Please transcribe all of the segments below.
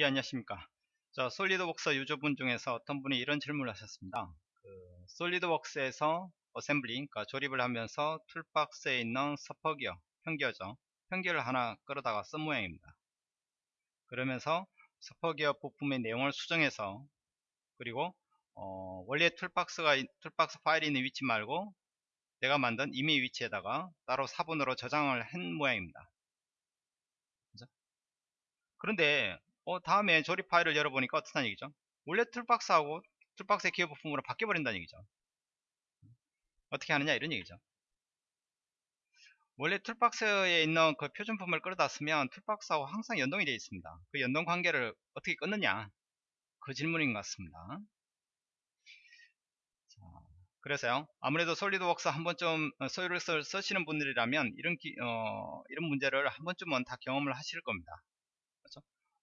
예, 안녕하십니까. 자, SolidWorks 유저분 중에서 어떤 분이 이런 질문을 하셨습니다. 그, SolidWorks에서 assembly, 그러니까 조립을 하면서 toolbox에 있는 spur gear, 평기어죠. 평기어를 하나 끌어다가 쓴 모양입니다. 그러면서 spur gear 부품의 내용을 수정해서 그리고 어, 원래 toolbox가 toolbox 파일이 있는 위치 말고 내가 만든 임의 위치에다가 따로 사본으로 저장을 한 모양입니다. 그런데 어, 다음에 조립 파일을 열어보니까 어떻다는 얘기죠? 원래 toolbox하고 toolbox의 기어 부품으로 바뀌어버린다는 얘기죠. 어떻게 하느냐 이런 얘기죠. 원래 toolbox에 있는 그 표준품을 끌어다 쓰면 toolbox하고 항상 연동이 되어 있습니다. 그 연동 관계를 어떻게 끊느냐 그 질문인 것 같습니다. 자, 그래서요 아무래도 SolidWorks 한 번쯤 소유를 쓰시는 분들이라면 이런 기, 어, 이런 문제를 한 번쯤은 다 경험을 하실 겁니다.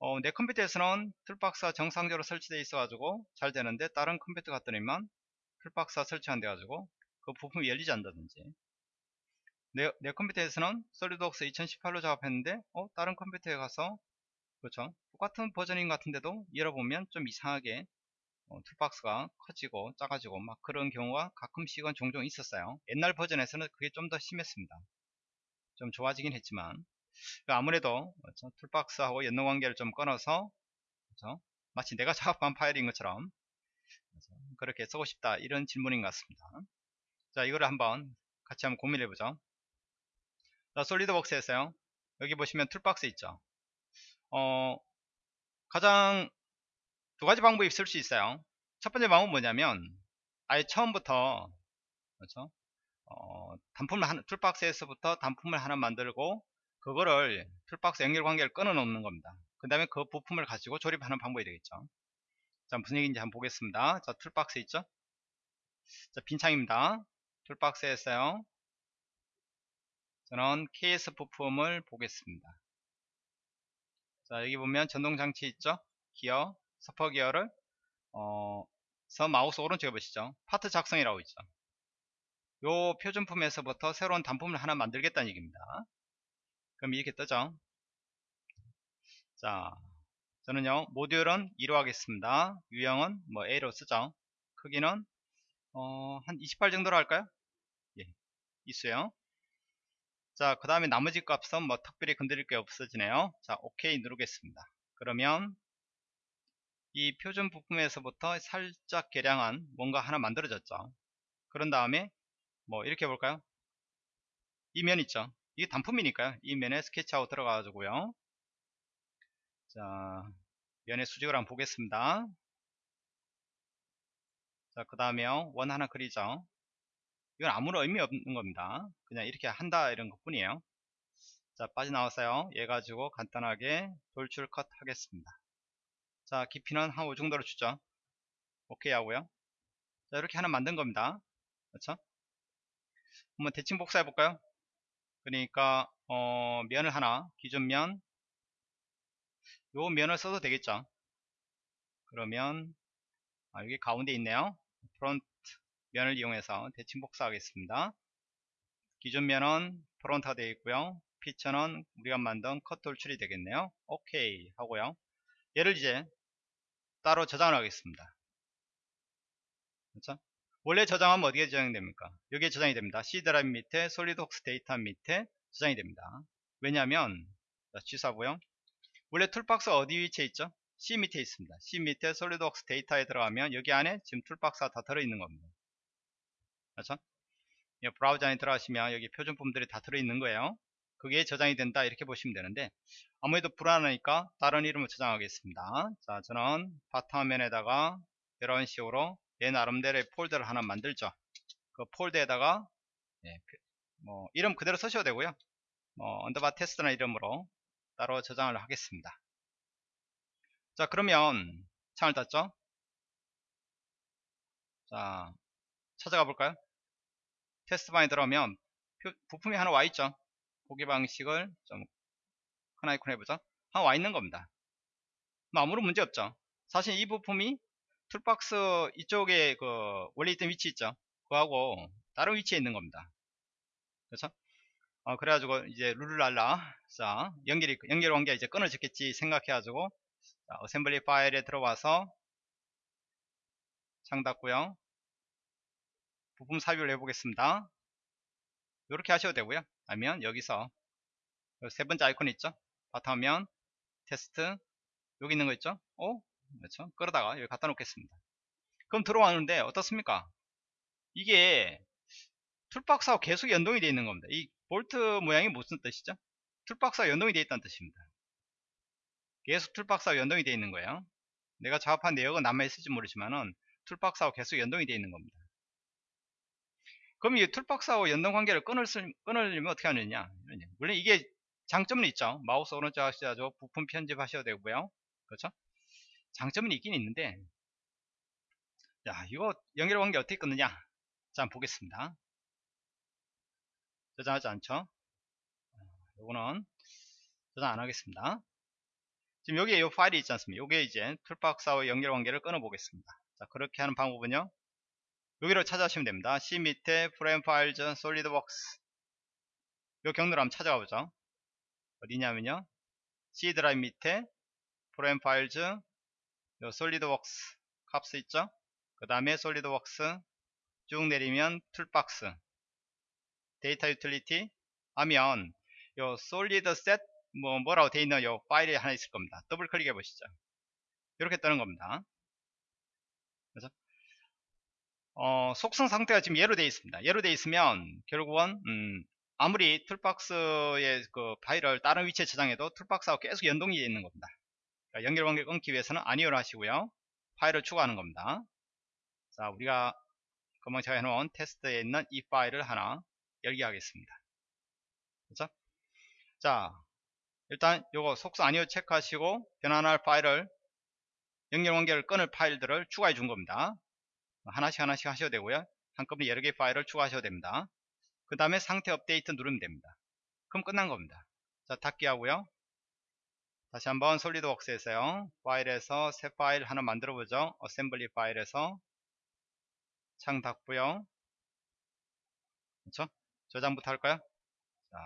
어, 내 컴퓨터에서는 toolbox가 정상적으로 설치되어 있어 가지고 잘 되는데 다른 컴퓨터 갔더니만 toolbox가 설치 안 돼 가지고 그 부품이 열리지 않는다든지. 내, 내 컴퓨터에서는 SolidWorks 2018로 작업했는데 어, 다른 컴퓨터에 가서 그렇죠? 똑같은 버전인 것 같은데도 열어보면 좀 이상하게 어, toolbox가 커지고 작아지고 막 그런 경우가 가끔씩은 종종 있었어요. 옛날 버전에서는 그게 좀 더 심했습니다. 좀 좋아지긴 했지만 아무래도 그렇죠? toolbox하고 연동 관계를 좀 끊어서 그렇죠? 마치 내가 작업한 파일인 것처럼 그렇죠? 그렇게 쓰고 싶다 이런 질문인 것 같습니다 자 이거를 한번 같이 한번 고민해 보죠 자 SolidWorks에서요 여기 보시면 toolbox 있죠 어 가장 두 가지 방법이 있을 수 있어요 첫 번째 방법은 뭐냐면 아예 처음부터 그렇죠 어, 단품을 한, toolbox에서부터 단품을 하나 만들고 그거를 toolbox 연결 관계를 끊어 놓는 겁니다. 그 다음에 그 부품을 가지고 조립하는 방법이 되겠죠. 자, 무슨 얘기인지 한번 보겠습니다. 자, toolbox 있죠? 자, 빈창입니다. toolbox에 있어요. 저는 KS 부품을 보겠습니다. 자, 여기 보면 전동장치 있죠? 기어, spur gear를, 어, 서 마우스 오른쪽에 보시죠? 파트 작성이라고 있죠. 요 표준품에서부터 새로운 단품을 하나 만들겠다는 얘기입니다. 그럼 이렇게 뜨죠? 자 저는요 모듈은 2로 하겠습니다. 유형은 뭐 A로 쓰죠. 크기는 어, 한 28 정도로 할까요? 예 있어요. 자 그 다음에 나머지 값은 뭐 특별히 건드릴 게 없어지네요. 자 OK 누르겠습니다. 그러면 이 표준 부품에서부터 살짝 개량한 뭔가 하나 만들어졌죠. 그런 다음에 뭐 이렇게 볼까요? 이 면 있죠 이게 단품이니까요. 이 면에 스케치하고 들어가가지고요. 자, 면의 수직을 한번 보겠습니다. 자, 그 다음에 원 하나 그리죠. 이건 아무런 의미 없는 겁니다. 그냥 이렇게 한다 이런 것 뿐이에요. 자, 빠져나왔어요. 얘 가지고 간단하게 돌출 컷 하겠습니다. 자, 깊이는 한 5 정도로 주죠. 오케이 하고요. 자, 이렇게 하나 만든 겁니다. 그렇죠? 한번 대칭 복사해 볼까요? 그러니까 어, 면을 하나 기준 면 요 면을 써도 되겠죠? 그러면 아, 여기 가운데 있네요. 프론트 면을 이용해서 대칭 복사하겠습니다. 기준 면은 front가 되어 있고요. 피처는 우리가 만든 컷 돌출이 되겠네요. 오케이 하고요. 얘를 이제 따로 저장을 하겠습니다. 그렇죠? 원래 저장하면 어디에 저장이 됩니까? 여기에 저장이 됩니다. C 드라이브 밑에 SolidWorks 데이터 밑에 저장이 됩니다. 왜냐하면 취소하고요. 원래 toolbox 어디 위치에 있죠? C 밑에 있습니다. C 밑에 SolidWorks 데이터에 들어가면 여기 안에 지금 toolbox가 다 들어있는 겁니다. 그렇죠? 브라우저 안에 들어가시면 여기 표준품들이 다 들어있는 거예요. 그게 저장이 된다 이렇게 보시면 되는데 아무래도 불안하니까 다른 이름을 저장하겠습니다. 자 저는 바탕화면에다가 이런 식으로 내 나름대로의 폴더를 하나 만들죠. 그 폴더에다가 예, 뭐 이름 그대로 쓰셔도 되고요. 뭐 underbar 테스트나 이름으로 따로 저장을 하겠습니다. 자 그러면 창을 닫죠. 자 찾아가 볼까요? 테스트 방에 들어오면 부품이 하나 와 있죠. 보기 방식을 좀 큰 아이콘 해보죠. 하나 와 있는 겁니다. 뭐 아무런 문제 없죠. 사실 이 부품이 toolbox 이쪽에 그 원래 있던 위치 있죠 그하고 다른 위치에 있는 겁니다 그렇죠 어, 그래가지고 이제 룰루랄라 자 연결이 연결 관계가 이제 끊어졌겠지 생각해가지고 자, assembly 파일에 들어와서 창 닫고요. 부품 삽입을 해보겠습니다. 이렇게 하셔도 되고요. 아니면 여기서 세 번째 아이콘 있죠? 바탕화면 테스트 여기 있는 거 있죠? 어? 그렇죠? 끌어다가 여기 갖다 놓겠습니다. 그럼 들어왔는데 어떻습니까? 이게 toolbox하고 계속 연동이 되어 있는 겁니다. 이 볼트 모양이 무슨 뜻이죠? toolbox와 연동이 되어 있다는 뜻입니다. 계속 toolbox와 연동이 되어 있는 거예요. 내가 작업한 내역은 남아있을지 모르지만은 toolbox하고 계속 연동이 되어 있는 겁니다. 그럼 이 toolbox하고 연동 관계를 끊을 수, 끊으려면 어떻게 하느냐? 물론 이게 장점은 있죠. 마우스 오른쪽 하셔야죠. 부품 편집하셔도 되고요. 그렇죠? 장점은 있긴 있는데 자 이거 연결 관계 어떻게 끊느냐? 자 한번 보겠습니다. 저장하지 않죠? 요거는 저장 안 하겠습니다. 지금 여기에 이 파일이 있지 않습니까? 요게 이제 toolbox와 연결 관계를 끊어 보겠습니다. 자 그렇게 하는 방법은요. 여기로 찾아오시면 됩니다. C 밑에 Program Files SolidWorks 요 경로를 한번 찾아가 보죠. 어디냐면요. C 드라이브 밑에 Program Files 요 SolidWorks Corp 있죠? 그 다음에 SolidWorks 쭉 내리면 toolbox data utility 하면 요 solid set 뭐 뭐라고 되어 있는 요 파일이 하나 있을 겁니다. 더블 클릭해 보시죠. 이렇게 뜨는 겁니다. 그래서 어, 속성 상태가 지금 예로 되어 있습니다. 예로 되어 있으면 결국은 음, 아무리 toolbox의 그 파일을 다른 위치에 저장해도 toolbox하고 계속 연동이 되어 있는 겁니다. 연결 관계 끊기 위해서는 아니오를 하시고요. 파일을 추가하는 겁니다. 자, 우리가 금방 제가 해놓은 테스트에 있는 이 파일을 하나 열게 하겠습니다. 그렇죠? 자, 일단 요거 속성 아니오 체크하시고 변환할 파일을 연결 관계를 끊을 파일들을 추가해 준 겁니다. 하나씩 하나씩 하셔도 되고요. 한꺼번에 여러 개의 파일을 추가하셔도 됩니다. 그 다음에 상태 업데이트 누르면 됩니다. 그럼 끝난 겁니다. 자, 닫기 하고요. 다시 한번 SolidWorks에서요. 파일에서 새 파일 하나 만들어 보죠. assembly 파일에서 창 닫고요. 그렇죠? 저장부터 할까요? 자,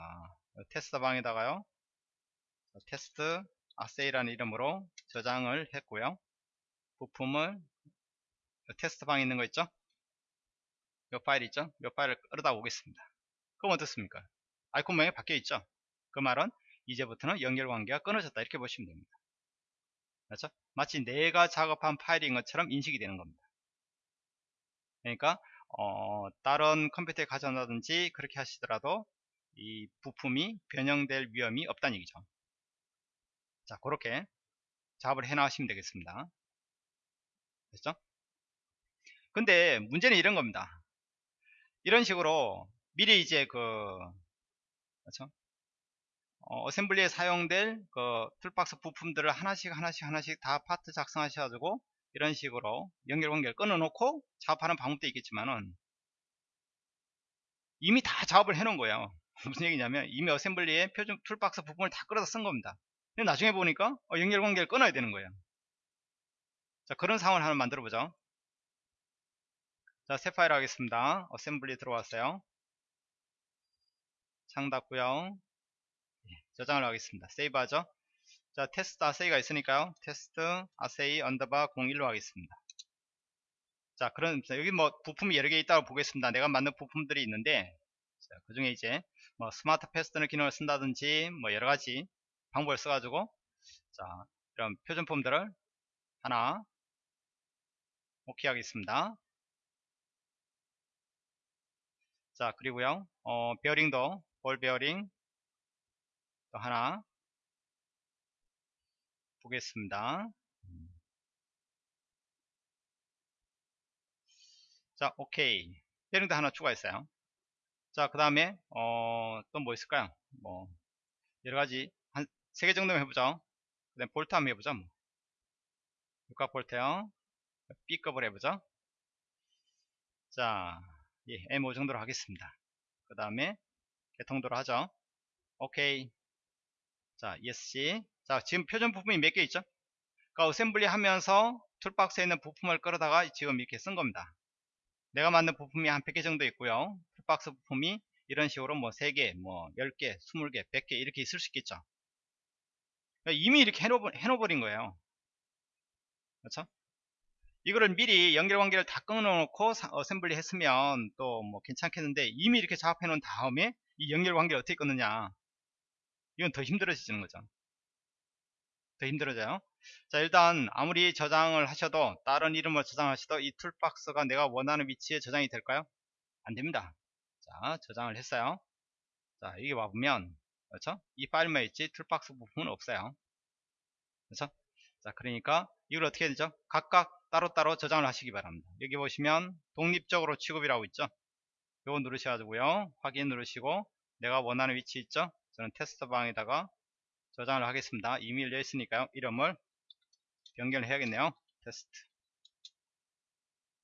테스트 방에다가요. 테스트 assy라는 이름으로 저장을 했고요. 부품을 테스트 방에 있는 거 있죠? 이 파일 있죠? 이 파일을 끌어다 오겠습니다. 그럼 어떻습니까? 아이콘 모양이 바뀌어 있죠? 그 말은 이제부터는 연결 관계가 끊어졌다 이렇게 보시면 됩니다. 그렇죠? 마치 내가 작업한 파일인 것처럼 인식이 되는 겁니다. 그러니까 어, 다른 컴퓨터에 가져온다든지 그렇게 하시더라도 이 부품이 변형될 위험이 없다는 얘기죠. 자, 그렇게 작업을 해 나가시면 되겠습니다. 됐죠? 근데 문제는 이런 겁니다. 이런 식으로 미리 이제 그 그렇죠? assembly에 사용될 그 toolbox 부품들을 하나씩 하나씩 하나씩 다 파트 작성하셔가지고 이런 식으로 연결 관계를 끊어놓고 작업하는 방법도 있겠지만은 이미 다 작업을 해놓은 거예요. 무슨 얘기냐면 이미 assembly에 표준 toolbox 부품을 다 끌어다 쓴 겁니다. 근데 나중에 보니까 어, 연결 관계를 끊어야 되는 거예요. 자 그런 상황을 하나 만들어 보죠. 자 새 파일 하겠습니다. assembly 들어왔어요. 창 닫고요. 예, 저장을 하겠습니다. 세이브 하죠. 자, 테스트 assy가 있으니까요. 테스트 assy underbar 01로 하겠습니다. 자, 그런 여기 뭐 부품이 여러 개 있다고 보겠습니다. 내가 만든 부품들이 있는데 그 중에 이제 뭐 smart fastener 기능을 쓴다든지 뭐 여러 가지 방법을 써가지고 자 이런 표준품들을 하나 오케이 하겠습니다. 자 그리고요 어, 베어링도 볼 베어링 또 하나 보겠습니다. 자, 오케이. 베링도 하나 추가했어요. 자, 그 다음에, 어, 또 뭐 있을까요? 뭐, 여러 가지, 한 세 개 정도만 해보죠. 그 다음에 볼트 한번 해보죠. 뭐. 육각 볼트요. B급을 해보죠. 자, 예, M5 정도로 하겠습니다. 그 다음에, 개통도로 하죠. 오케이. 자, ESC. 자, 지금 표준 부품이 몇 개 있죠? 그러니까 assembly 하면서 toolbox에 있는 부품을 끌어다가 지금 이렇게 쓴 겁니다. 내가 만든 부품이 한 100개 정도 있고요. toolbox 부품이 이런 식으로 뭐 3개, 뭐 10개, 20개, 100개 이렇게 있을 수 있겠죠. 그러니까 이미 이렇게 해놓, 해놓어버린 거예요. 그렇죠? 이거를 미리 연결관계를 다 끊어놓고 사- assembly 했으면 또 뭐 괜찮겠는데 이미 이렇게 작업해 놓은 다음에 이 연결관계를 어떻게 끊느냐 이건 더 힘들어지는 거죠. 더 힘들어져요. 자 일단 아무리 저장을 하셔도 다른 이름을 저장하셔도 이 toolbox가 내가 원하는 위치에 저장이 될까요? 안됩니다. 자 저장을 했어요. 자 여기 와보면 그렇죠? 이 파일만 있지 toolbox 부품은 없어요. 그렇죠? 자 그러니까 이걸 어떻게 해야 되죠? 각각 따로따로 저장을 하시기 바랍니다. 여기 보시면 독립적으로 취급이라고 있죠? 요거 누르셔가지고요. 확인 누르시고 내가 원하는 위치 있죠 저는 테스트 방에다가 저장을 하겠습니다. 이미 열려 있으니까요. 이름을 변경을 해야겠네요. 테스트.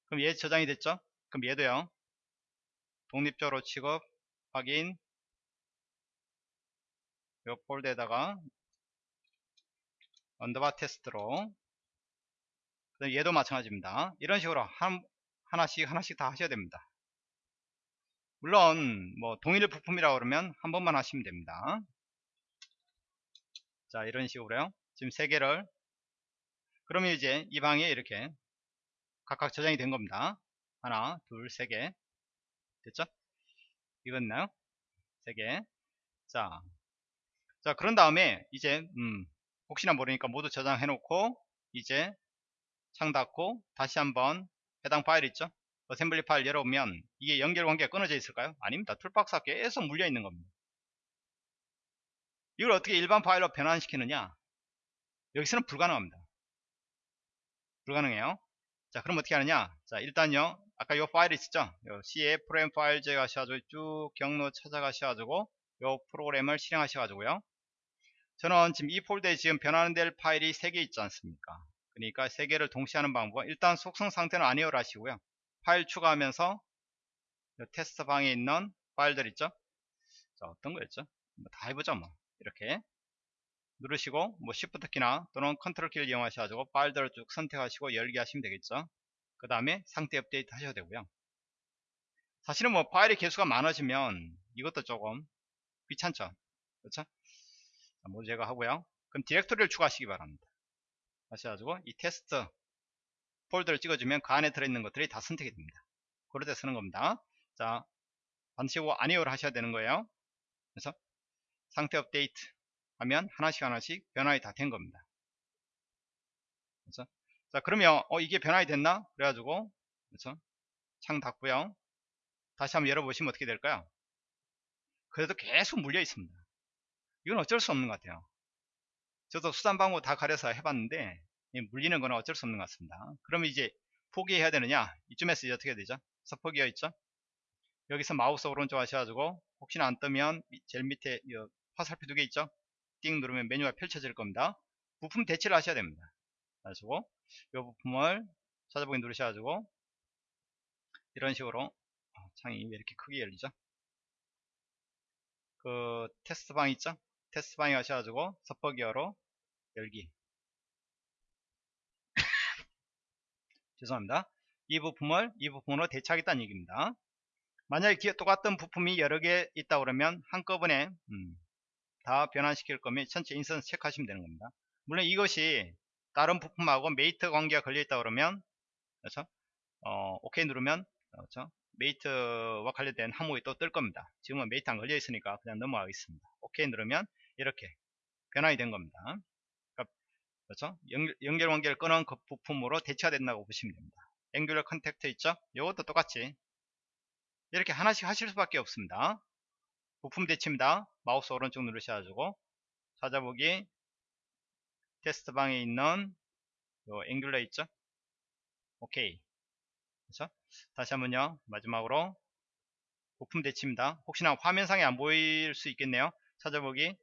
그럼 얘 저장이 됐죠? 그럼 얘도요. 독립적으로 취급 확인 요 폴더에다가 underbar 테스트로. 그다음 얘도 마찬가지입니다. 이런 식으로 한, 하나씩 하나씩 다 하셔야 됩니다 물론 뭐 동일 부품이라 고 그러면 한 번만 하시면 됩니다. 자 이런 식으로요. 지금 세 개를. 그러면 이제 이 방에 이렇게 각각 저장이 된 겁니다. 하나 둘 세 개. 됐죠? 이건나요? 세 개. 자, 자 그런 다음에 이제 음, 혹시나 모르니까 모두 저장해 놓고 이제 창 닫고 다시 한번 해당 파일 있죠 assembly 파일 열어보면 이게 연결 관계가 끊어져 있을까요? 아닙니다. toolbox가 계속 물려 있는 겁니다. 이걸 어떻게 일반 파일로 변환시키느냐? 여기서는 불가능합니다. 불가능해요. 자 그럼 어떻게 하느냐? 자 일단요 아까 요 파일 있었죠? 요 C에 Program Files에 가셔가지고 쭉 경로 찾아가셔가지고 요 프로그램을 실행하셔가지고요. 저는 지금 이 폴더에 지금 변환 될 파일이 3개 있지 않습니까? 그러니까 3개를 동시에 하는 방법은 일단 속성 상태는 아니오를 하시고요 파일 추가하면서 테스트 방에 있는 파일들 있죠? 자 어떤 거였죠? 뭐 다 해보죠 뭐. 이렇게 누르시고 뭐 Shift 키나 또는 컨트롤 키를 이용하셔가지고 파일들을 쭉 선택하시고 열기 하시면 되겠죠? 그 다음에 상태 업데이트 하셔도 되고요. 사실은 뭐 파일의 개수가 많아지면 이것도 조금 귀찮죠? 그렇죠? 자, 모두 제거 하고요. 그럼 디렉토리를 추가하시기 바랍니다. 하셔가지고 이 테스트 폴더를 찍어주면 그 안에 들어있는 것들이 다 선택이 됩니다. 그럴 때 쓰는 겁니다. 자 반드시 아니오를 하셔야 되는 거예요. 그래서 상태 업데이트 하면 하나씩 하나씩 변화가 다 된 겁니다. 그렇죠? 자 그러면 어 이게 변화가 됐나? 그래가지고 그렇죠? 창 닫고요. 다시 한번 열어보시면 어떻게 될까요? 그래도 계속 물려 있습니다. 이건 어쩔 수 없는 것 같아요. 저도 수단방법 다 가려서 해봤는데 물리는 거는 어쩔 수 없는 것 같습니다. 그러면 이제 포기해야 되느냐? 이쯤에서 이제 어떻게 되죠? 서포기어 있죠? 여기서 마우스 오른쪽 하셔가지고 혹시나 안 뜨면 제일 밑에 화살표 두 개 있죠? 띵 누르면 메뉴가 펼쳐질 겁니다. 부품 대치를 하셔야 됩니다. 가지고 이 부품을 찾아보기 누르셔가지고 이런 식으로 아, 창이 왜 이렇게 크게 열리죠? 그 테스트 방 있죠? 테스트 방에 가셔가지고 서퍼 기어로 열기 죄송합니다. 이 부품을 이 부품으로 대체하겠다는 얘기입니다. 만약에 똑같은 부품이 여러 개 있다 그러면 한꺼번에 음, 다 변환시킬 거면 전체 instance 체크하시면 되는 겁니다. 물론 이것이 다른 부품하고 mate 관계가 걸려 있다 그러면 그렇죠? 어, 오케이 누르면 그렇죠? mate와 관련된 항목이 또 뜰 겁니다. 지금은 mate 안 걸려 있으니까 그냥 넘어가겠습니다. 오케이 누르면 이렇게 변환이 된 겁니다 그렇죠? 연결 관계를 끊은 그 부품으로 대체가 된다고 보시면 됩니다. angular contact 있죠? 이것도 똑같이 이렇게 하나씩 하실 수밖에 없습니다. 부품 대치입니다. 마우스 오른쪽 누르셔가지고 찾아보기. 테스트 방에 있는 요 angular 있죠? 오케이 그렇죠? 다시 한번요. 마지막으로 부품 대치입니다. 혹시나 화면상에 안 보일 수 있겠네요. 찾아보기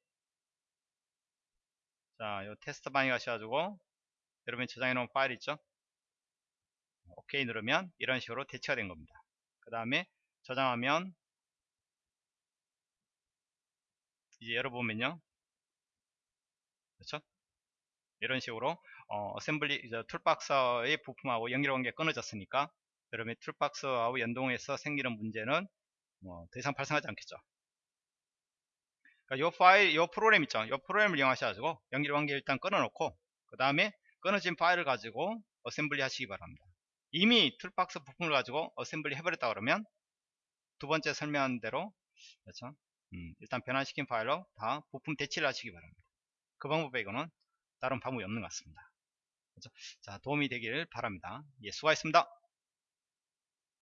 자, 요 테스트 방에 가셔가지고 여러분이 저장해 놓은 파일 있죠? 오케이 누르면 이런 식으로 대체가 된 겁니다. 그 다음에 저장하면 이제 열어보면요. 그렇죠? 이런 식으로 어, assembly toolbox의 부품하고 연결관계 끊어졌으니까 여러분이 toolbox하고 연동해서 생기는 문제는 뭐 더 이상 발생하지 않겠죠. 그러니까 요 파일, 요 프로그램 있죠. 요 프로그램을 이용하셔가지고 연결 관계 일단 끊어놓고 그 다음에 끊어진 파일을 가지고 assembly 하시기 바랍니다. 이미 toolbox 부품을 가지고 assembly 해버렸다 그러면 두 번째 설명한 대로 그렇죠? 음, 일단 변환시킨 파일로 다 부품 대치를 하시기 바랍니다. 그 방법 빼고는 다른 방법이 없는 것 같습니다. 그렇죠? 자 도움이 되길 바랍니다. 예, 수고하셨습니다.